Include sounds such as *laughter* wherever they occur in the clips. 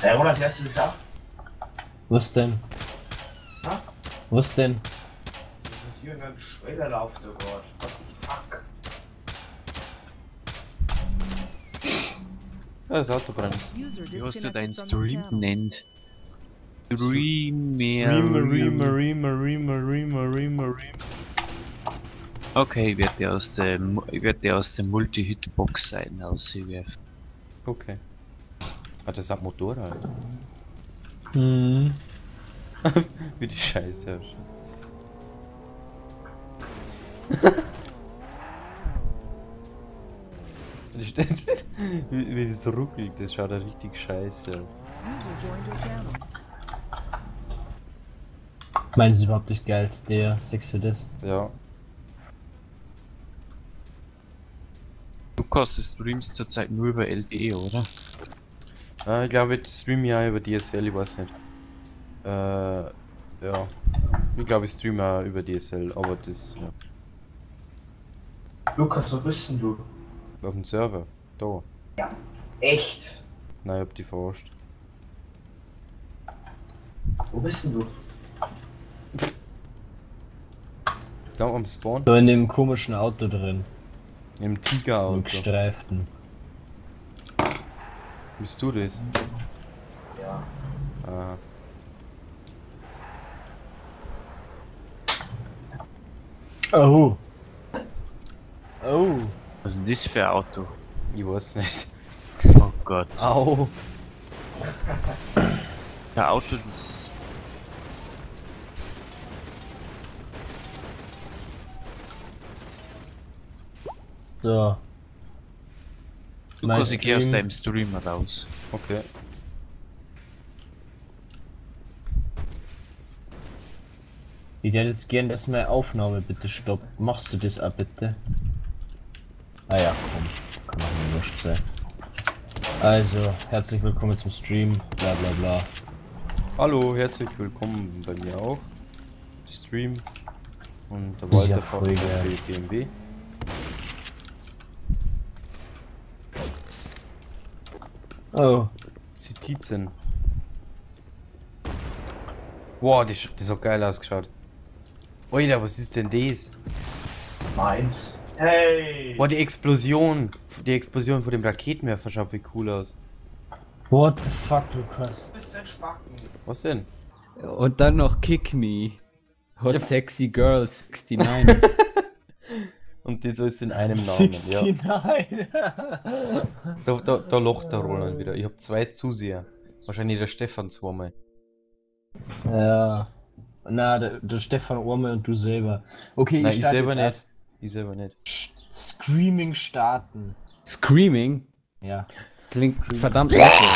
Hey, Roland, hörst du das auch? Was denn? Ha? Was denn? Das ist hier ein Schweller läuft da gerade. What the fuck? Ja, das Auto brennt. Wie hast du deinen Stream nennt? Streamer. Marie, Marie, Marie, Marie. Okay, ich werde aus der, ich werd dir aus der Multi-Hitbox sein aus CWF. Okay. Ah, das hat Motorrad. Hm. *laughs* Wie die Scheiße. wie, wie das ruckelt, das schaut ja richtig scheiße aus. Meinen Sie überhaupt nicht geil als der? Sagst du das? Ja. Lukas, du streamst zurzeit nur über LTE, oder? Äh, ich glaube, ich streame ja über DSL, ich weiß nicht. Äh, ja. Ich glaube, ich streame auch über DSL, aber das, ja. Lukas, wo bist denn du? Auf dem Server. Da. Ja. Echt? Nein, ich hab die verarscht. Wo bist denn du? Da am Spawn. So in dem komischen Auto drin. Im Im Tigerauto. gestreiften. Bist du das? Ja. Ah. Oh. Oh. Was ist denn das für ein Auto? Ich weiß nicht. Oh Gott. Au! Der Auto, das So. Mein Lukas, ich geh aus deinem Stream raus. Okay. Ich hätte jetzt gern, dass meine Aufnahme bitte stoppt. Machst du das auch bitte? Ah ja, komm. Kann auch nur wurscht sein. Also, herzlich willkommen zum Stream. Bla bla bla. Hallo, herzlich willkommen bei mir auch. Stream. Und der ist ja Walter geil. mit BMW. Oh. Zitizen. Wow, die, sch- das hat geil ausgeschaut. Alter, was ist denn das? Meins. Hey! Boah, die Explosion. Die Explosion von dem Raketenwerfer schaut wie cool aus. What the fuck, Lukas? Was denn? Und dann noch Kick Me. Hot Ja. Sexy Girl 69. *laughs* Und das alles in einem Namen, ja. 69. *laughs* Da, da, da locht der Roland wieder. Ich hab zwei Zuseher. Wahrscheinlich der Stefan zweimal. ja. Na, der, der Stefan Orme und du selber. Okay, Nein, ich ich selber jetzt nicht. erst Ich selber nicht. Screaming starten. Screaming. Ja. Das klingt verdammt eklig.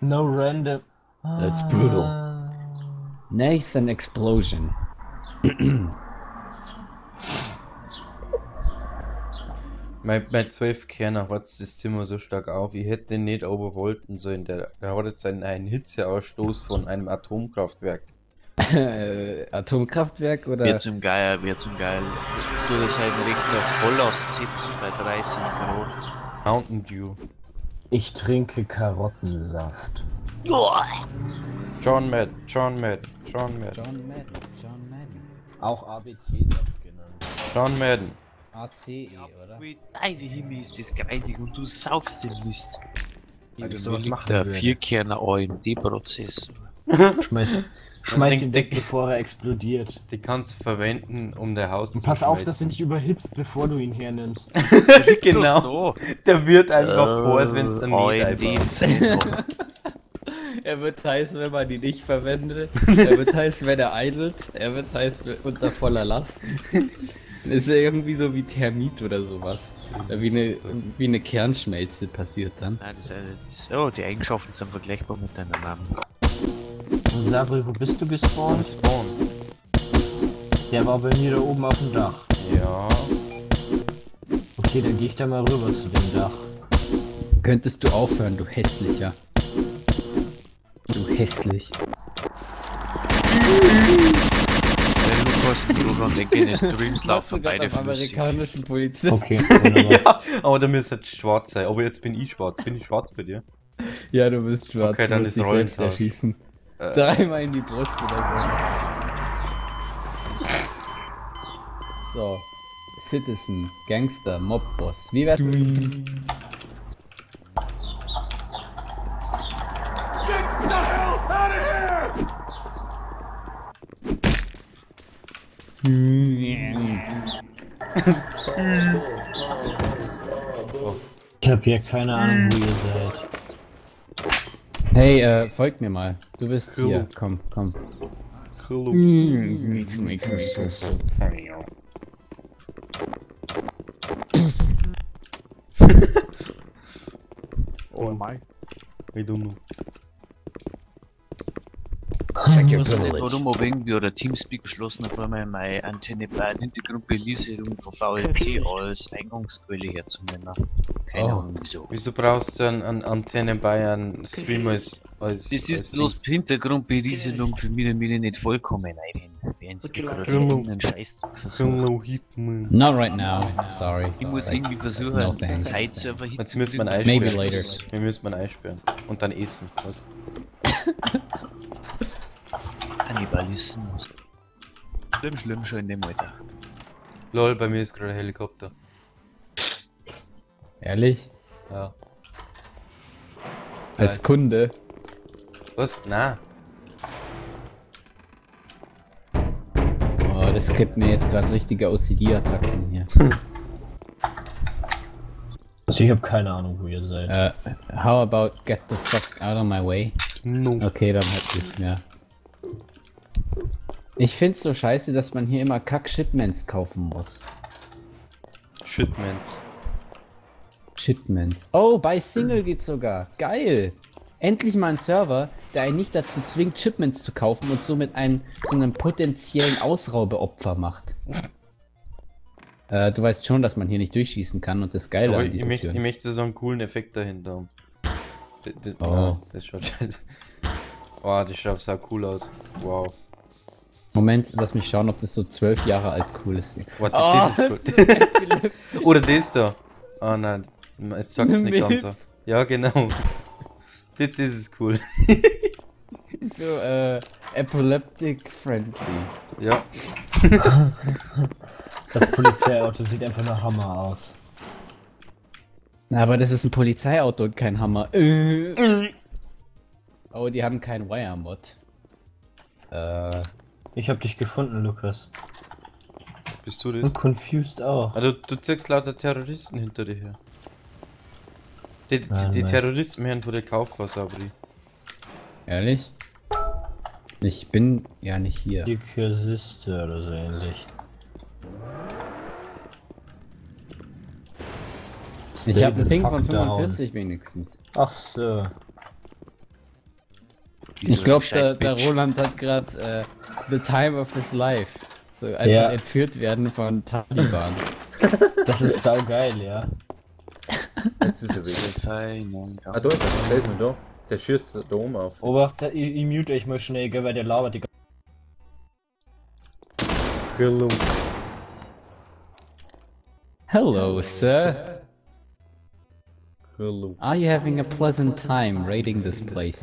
No random. That's brutal. Nathan Explosion. *clears throat* Mein, mein 12 Kerner hat das Zimmer so stark auf, ich hätte den nicht oberwollten sollen. Der, der hat jetzt einen, einen Hitzeausstoß von einem Atomkraftwerk. äh, Atomkraftwerk oder? Wer zum Geier, wer zum Geil. Du das halt Richter Volllast sitzen bei 30 Grad. Mountain Dew. Ich trinke Karottensaft. John Madden, John Madden, John Madden, John Madden. John Madden. Auch ABC-Saft genannt. John Madden. ACE, oder? Wie deine Himmel ist das greisig und du saufst den Mist. Sowas mir machen liegt der. Vierkerner AMD-Prozessor. Schmeiß, *laughs* schmeiß ihn weg, bevor er explodiert. Die kannst du verwenden, um dein Haus Und zu pass auf, dass er nicht überhitzt, bevor du ihn hernimmst. *laughs* Genau. Der wird einfach heiß, wenn es dann nicht einfach. *laughs* Er wird heiß, wenn man ihn nicht verwendet. Er wird heiß, wenn er eidelt. Er wird heiß unter voller Last. Ist ja irgendwie so wie Thermit oder sowas. Wie eine, wie eine Kernschmelze passiert dann. Nein, das ist jetzt, oh, die Eigenschaften sind vergleichbar miteinander. Und Sabri, wo bist du gespawnt? Spawn. Der war bei mir da oben auf dem Dach. Ja. Okay, dann gehe ich da mal rüber zu dem Dach. Könntest du aufhören, du hässlicher. Hässlich. Der was im Programm der Machst du laufen beide am amerikanischen Polizist? Okay, *laughs* ja, aber da müsste jetzt schwarz sein. Aber jetzt bin ich schwarz. Bin ich schwarz bei dir? Ja, du bist schwarz. Okay, du dann musst ist Rollentausch. erschießen. Äh. Dreimal in die Brust oder so. So. Citizen, Gangster, Mobboss. Wie wär's? Ich hab hier keine Ahnung, wo ihr seid. Hey, äh, folg mir mal. Du bist Hallo. hier. Komm, komm. Hallo. Oh my. I don't know. Check your Was nicht, warum ob irgendwie oder Teamspeak beschlossen auf einmal meine Antenne bei Hintergrundbelieferung von VLC als Eingangsquelle herzunehmen. Keine Oh. Ahnung wieso. Wieso brauchst du einen, einen Antenne bei einem Stream als. als Das als ist bloß? Hintergrundberieselung für mich, damit ich nicht vollkommen Hitman. Not right now. Sorry. Ich muss irgendwie versuchen, No einen. Side-Server Jetzt müssen wir hinzukriegen. Maybe einsperren. later. Wir müssen ihn einsperren. Und dann essen. Was? *laughs* Kannibalismus. Schlimm, schlimm schon in dem Alter. Lol, bei mir ist gerade ein Helikopter. Ehrlich? Ja. Als Geil. Kunde? Was? Na. Oh, das gibt mir jetzt gerade richtige OCD-Attacken hier. *laughs* Also ich hab keine Ahnung, wo ihr seid. Äh, how about get the fuck out of my way? No. Okay, dann halt nicht mehr. Ich find's so scheiße, dass man hier immer Kack-Shipments kaufen muss. Shitmans. Shipments. Oh, bei Single geht's sogar. Geil. Endlich mal ein Server, der einen nicht dazu zwingt, Shipments zu kaufen und somit einen zu einem potenziellen Ausraubeopfer macht. *laughs* äh, du weißt schon, dass man hier nicht durchschießen kann und das Geile Aber an ich möchte, ich möchte so einen coolen Effekt dahinter haben. D- Oh. ja, das schaut *laughs* scheiße. Wow, das schaut so cool aus. Wow. Moment, lass mich schauen, ob das so zwölf Jahre alt cool ist. Warte, Oh, *laughs* das ist cool. Oder das da. Oh nein, es sagt es nicht ganz so. Ja, genau. das, das ist cool. *laughs* so, äh, epileptic friendly. Ja. *laughs* Das Polizeiauto sieht einfach nach Hammer aus. Na, aber das ist ein Polizeiauto und kein Hammer. Äh. Oh, die haben keinen Wire-Mod. Äh, Ich hab dich gefunden, Lukas. Bist du das? Und confused auch. Ah, du, ziehst lauter Terroristen hinter dir her. Die, die, Nein, die nein. Terroristen werden vor der Kaufhaus, Abri. ehrlich? Ich bin ja nicht hier. Die Kursiste oder so ähnlich. Ich habe einen Ping von down. 45 wenigstens. Ach so. Ich glaube, Scheiß der, der. Roland hat gerade äh, the time of his life. So einfach Ja. entführt werden von Taliban. *laughs* Das ist saugeil, ja. Jetzt ist er ja. Ah, da ist er. Ist noch da. Der schießt da oben auf. Obacht, ich, ich mute euch mal schnell, gell, weil der labert die ganze Hello. Hello, sir. Hello. Are you having a pleasant time raiding this place?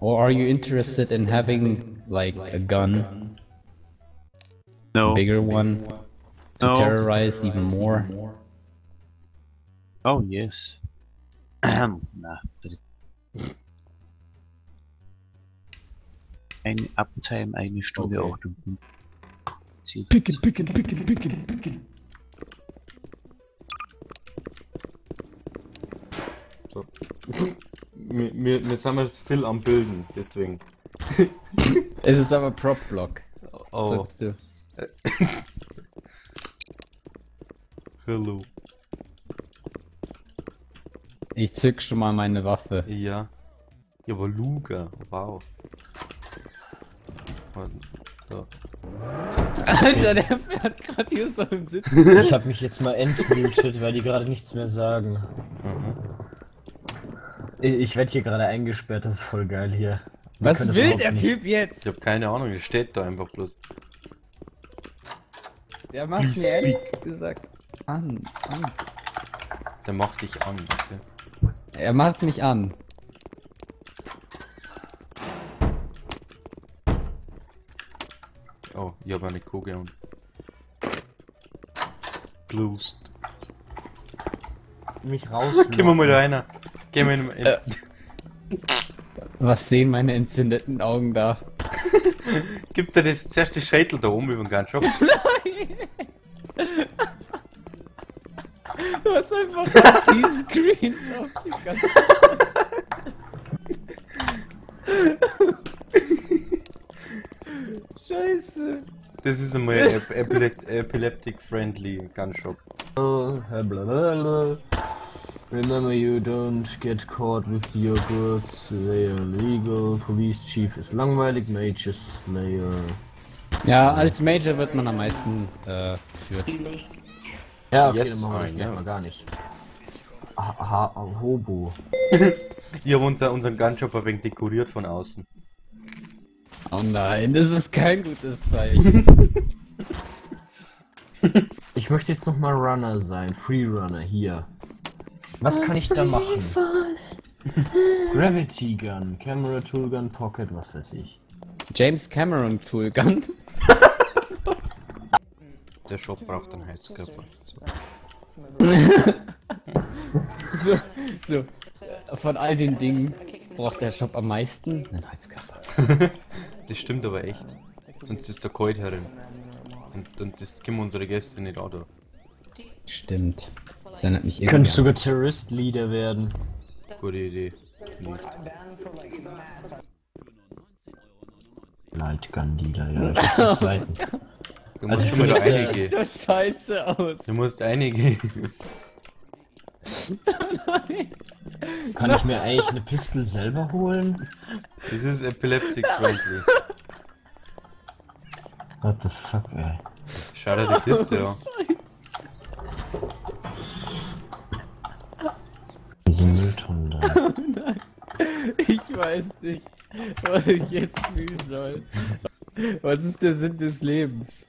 Or are you interested in having, like, a gun, No. bigger one, to No. terrorize even more? Oh, yes. Na, dritt. Eine Uptime, eine Stunde Okay. 58. Ziel Picken, picken, picken, picken, picken. So. *laughs* wir, wir, wir sind mal still am Bilden, deswegen. *laughs* Es ist aber Prop-Block. Oh, hello. Ich zück schon mal meine Waffe. Ja. Ja, aber Luga, wow. Da. Alter, der fährt gerade hier so im Sitz. Ich hab mich jetzt mal entmutet, weil die gerade nichts mehr sagen. Mhm. Ich, werde hier gerade eingesperrt, das ist voll geil hier. Was können das will der nicht. Typ jetzt? Ich hab keine Ahnung, der steht da einfach bloß. Der macht mir ehrlich gesagt an, Angst. Der macht dich an. Okay? Er macht mich an. Oh, ich hab eine Kugel und. Closed. Mich raus. Gehen wir mal da rein. Gehen wir in, in, Äh. Was sehen meine entzündeten Augen da? *laughs* Gibt er das zuerst die Schädel da oben über den ganzen Shop? Du hast einfach die Screens auf die ganze Scheiße. Das ist einmal ep epilep epileptic friendly Gunshop. Remember you don't get caught with your goods, they are legal. Police Chief ist langweilig, Mage ist Slayer. Ja, als Major wird man am meisten äh, geführt. Ja, okay, Yes, dann machen wir das mal gar nicht. Ha, ha, Hobo. *laughs* Ich hab unser, unseren Gunshop ein wenig dekoriert von außen. Oh nein, das ist kein gutes Zeichen. *laughs* Ich möchte jetzt noch mal Runner sein, Freerunner hier. Was kann ich da machen? Gravity Gun, Camera Tool Gun, Pocket, was weiß ich. James Cameron Tool Gun. Der Shop braucht einen Heizkörper. So. *laughs* So, so. Von all den Dingen braucht der Shop am meisten einen Heizkörper. *laughs* Das stimmt aber echt. Sonst ist der kalt herin. Und, und das können unsere Gäste nicht auch da. Stimmt. Das erinnert mich Du könntest irgendwie. sogar Terrorist-Leader werden. Gute Idee. Nicht. Light Gun Leader, ja. *laughs* Du Also musst ich immer einige. So scheiße aus. Du musst einige. *laughs* Kann ich mir eigentlich eine Pistole selber holen? Das ist epileptic *laughs* friendly. What the fuck, ey. Schau dir die Kiste Diese Mülltonnen *laughs* da. Ich weiß nicht, was ich jetzt fühlen soll. Was ist der Sinn des Lebens?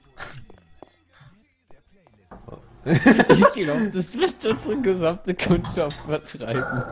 *laughs* Ich glaube, das wird unsere gesamte Kundschaft vertreiben.